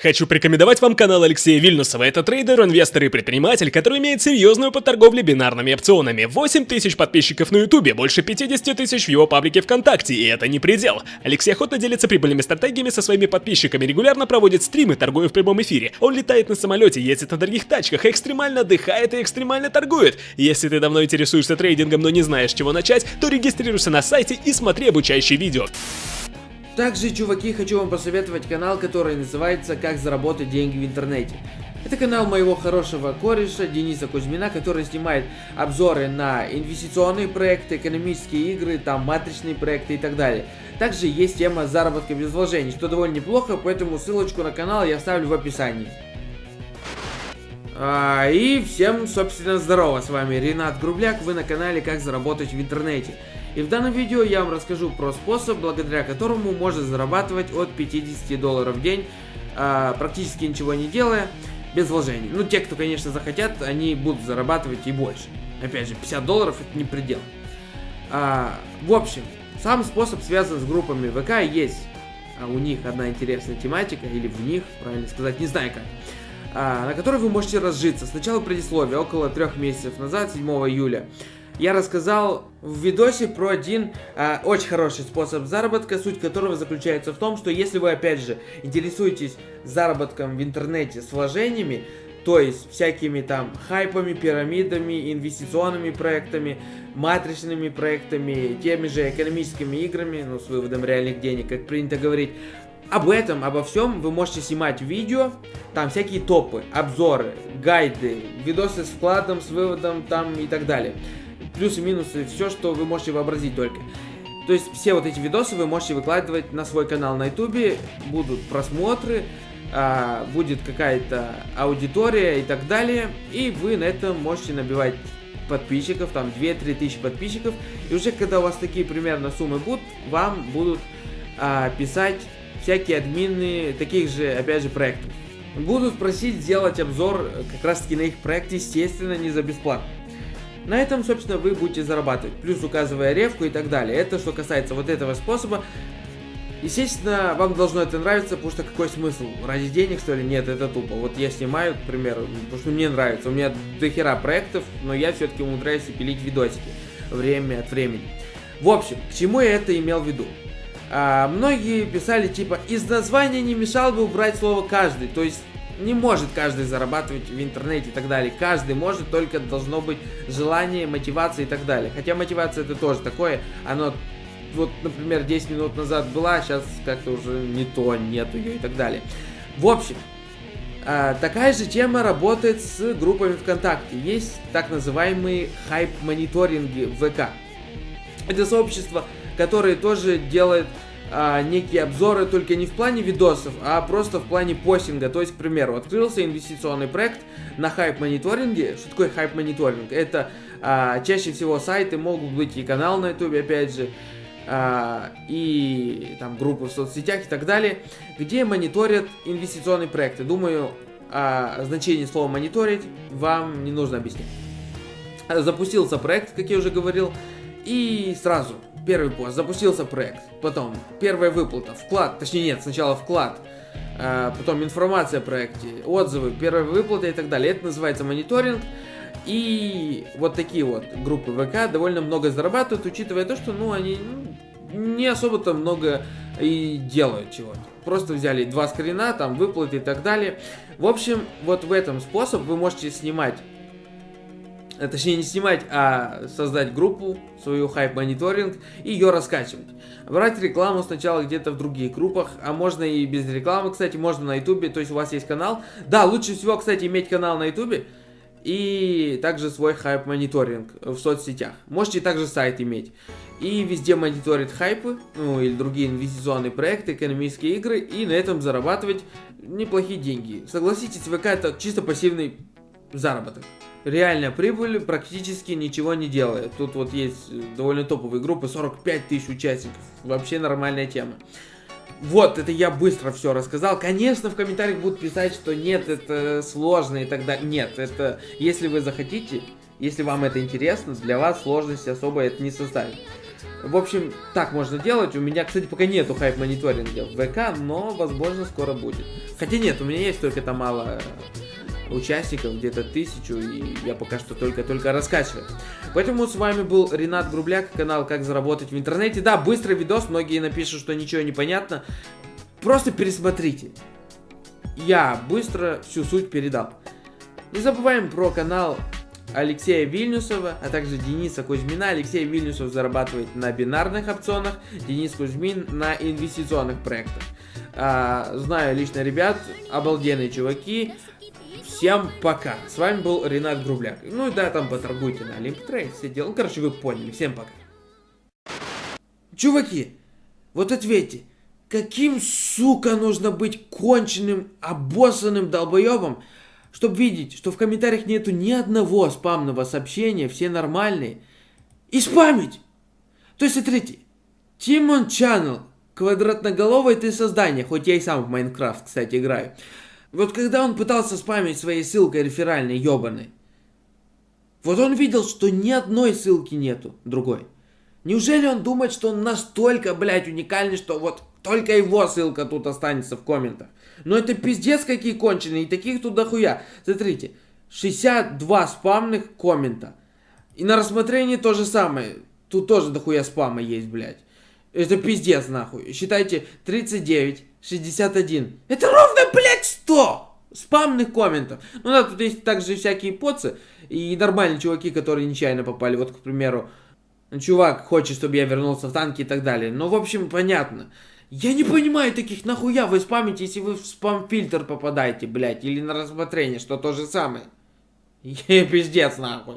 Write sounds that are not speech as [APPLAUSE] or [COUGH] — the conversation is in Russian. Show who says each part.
Speaker 1: Хочу порекомендовать вам канал Алексея Вильнюсова. Это трейдер, инвестор и предприниматель, который имеет серьезную по торговле бинарными опционами. 8 тысяч подписчиков на ютубе, больше 50 тысяч в его паблике ВКонтакте, и это не предел. Алексей охотно делится прибыльными стратегиями со своими подписчиками, регулярно проводит стримы, торгуя в прямом эфире. Он летает на самолете, ездит на дорогих тачках, экстремально отдыхает и экстремально торгует. Если ты давно интересуешься трейдингом, но не знаешь, с чего начать, то регистрируйся на сайте и смотри обучающие видео.
Speaker 2: Также, чуваки, хочу вам посоветовать канал, который называется «Как заработать деньги в интернете». Это канал моего хорошего кореша Дениса Кузьмина, который снимает обзоры на инвестиционные проекты, экономические игры, там матричные проекты и так далее. Также есть тема заработка без вложений, что довольно неплохо, поэтому ссылочку на канал я оставлю в описании. А, и всем, собственно, здорово, с вами Ренат Грубляк, вы на канале «Как заработать в интернете». И в данном видео я вам расскажу про способ, благодаря которому можно зарабатывать от 50 долларов в день, а, практически ничего не делая, без вложений. Ну, те, кто, конечно, захотят, они будут зарабатывать и больше. Опять же, 50 долларов это не предел. А, в общем, сам способ связан с группами ВК, есть а у них одна интересная тематика, или в них, правильно сказать, не знаю как, на которой вы можете разжиться. Сначала предисловие, около трех месяцев назад, 7 июля я рассказал в видосе про один э, очень хороший способ заработка, суть которого заключается в том, что если вы опять же интересуетесь заработком в интернете с вложениями, то есть всякими там хайпами, пирамидами, инвестиционными проектами, матричными проектами, теми же экономическими играми, ну, с выводом реальных денег, как принято говорить, об этом, обо всем вы можете снимать видео, там всякие топы, обзоры, гайды, видосы с вкладом, с выводом там и так далее. Плюсы, минусы, все, что вы можете вообразить только. То есть все вот эти видосы вы можете выкладывать на свой канал на ютубе, будут просмотры, а, будет какая-то аудитория и так далее, и вы на этом можете набивать подписчиков, там 2-3 тысячи подписчиков, и уже когда у вас такие примерно суммы будут, вам будут а, писать всякие админы таких же, опять же, проектов. Будут просить сделать обзор как раз таки на их проект, естественно, не за бесплатно. На этом, собственно, вы будете зарабатывать, плюс указывая ревку и так далее. Это что касается вот этого способа. Естественно, вам должно это нравиться, потому что какой смысл? Ради денег, что ли? Нет, это тупо. Вот я снимаю, к примеру, потому что мне нравится. У меня дохера проектов, но я все-таки умудряюсь пилить видосики время от времени. В общем, к чему я это имел в виду? А, многие писали типа, из названия не мешал бы убрать слово каждый. То есть не может каждый зарабатывать в интернете и так далее. Каждый может, только должно быть желание, мотивация и так далее. Хотя мотивация это тоже такое, оно вот, например, 10 минут назад была, а сейчас как-то уже не то, нет ее и так далее. В общем, а, такая же тема работает с группами ВКонтакте. Есть так называемые хайп-мониторинги ВК. Это сообщество, которое тоже делает а, некие обзоры только не в плане видосов, а просто в плане постинга. То есть, к примеру, открылся инвестиционный проект на хайп-мониторинге. Что такое хайп-мониторинг? Это а, чаще всего сайты, могут быть и канал на ютубе, опять же, а, и там группы в соцсетях и так далее, где мониторят инвестиционные проекты. Думаю, о значении слова мониторить вам не нужно объяснять. Запустился проект, как я уже говорил, и сразу первый пост, запустился проект, потом первая выплата, вклад, точнее нет, сначала вклад, а, потом информация о проекте, отзывы, первая выплата и так далее. Это называется мониторинг. И вот такие вот группы ВК довольно много зарабатывают, учитывая то, что ну они ну, не особо-то много и делают чего-то. Просто взяли два скрина, там выплаты и так далее. В общем, вот в этом способ вы можете снимать Э, точнее не снимать, а создать группу, свою хайп-мониторинг и ее раскачивать. Брать рекламу сначала где-то в других группах, а можно и без рекламы, кстати, можно на ютубе, то есть у вас есть канал. Да, лучше всего, кстати, иметь канал на ютубе и также свой хайп-мониторинг в соцсетях. Можете также сайт иметь. И везде мониторить хайпы, ну или другие инвестиционные проекты, экономические игры, и на этом зарабатывать неплохие деньги. Согласитесь, ВК это чисто пассивный заработок реальная прибыль практически ничего не делает. Тут вот есть довольно топовые группы, 45 тысяч участников. Вообще нормальная тема. Вот, это я быстро все рассказал. Конечно, в комментариях будут писать, что нет, это сложно и так далее. Нет, это, если вы захотите, если вам это интересно, для вас сложности особо это не составит. В общем, так можно делать. У меня, кстати, пока нету хайп-мониторинга в ВК, но, возможно, скоро будет. Хотя нет, у меня есть только там мало участников, где-то тысячу, и я пока что только-только раскачиваю. Поэтому с вами был Ренат Грубляк, канал «Как заработать в интернете». Да, быстрый видос, многие напишут, что ничего не понятно. Просто пересмотрите. Я быстро всю суть передал. Не забываем про канал Алексея Вильнюсова, а также Дениса Кузьмина. Алексей Вильнюсов зарабатывает на бинарных опционах, Денис Кузьмин на инвестиционных проектах. А, знаю лично ребят, обалденные чуваки. Всем пока. С вами был Ренат Грубляк. Ну и да, там поторгуйте на Олимптрейд, все дела. Ну, короче, вы поняли. Всем пока. Чуваки, вот ответьте, каким, сука, нужно быть конченным, обоссанным долбоебом, чтобы видеть, что в комментариях нету ни одного спамного сообщения, все нормальные, и спамить? То есть, смотрите, Тимон Channel, квадратноголовое ты создание, хоть я и сам в Майнкрафт, кстати, играю. Вот когда он пытался спамить своей ссылкой реферальной, ебаной, вот он видел, что ни одной ссылки нету другой. Неужели он думает, что он настолько, блядь, уникальный, что вот только его ссылка тут останется в комментах? Но это пиздец какие конченые, и таких тут дохуя. Смотрите, 62 спамных коммента. И на рассмотрении то же самое. Тут тоже дохуя спама есть, блядь. Это пиздец, нахуй. Считайте, 39, 61. Это ровно, блядь, 100 спамных комментов. Ну да, тут есть также всякие поцы и нормальные чуваки, которые нечаянно попали. Вот, к примеру, чувак хочет, чтобы я вернулся в танки и так далее. Ну, в общем, понятно. Я не понимаю таких, нахуя вы спамите, если вы в спам-фильтр попадаете, блядь, или на рассмотрение, что то же самое. [LAUGHS] Пиздец, нахуй.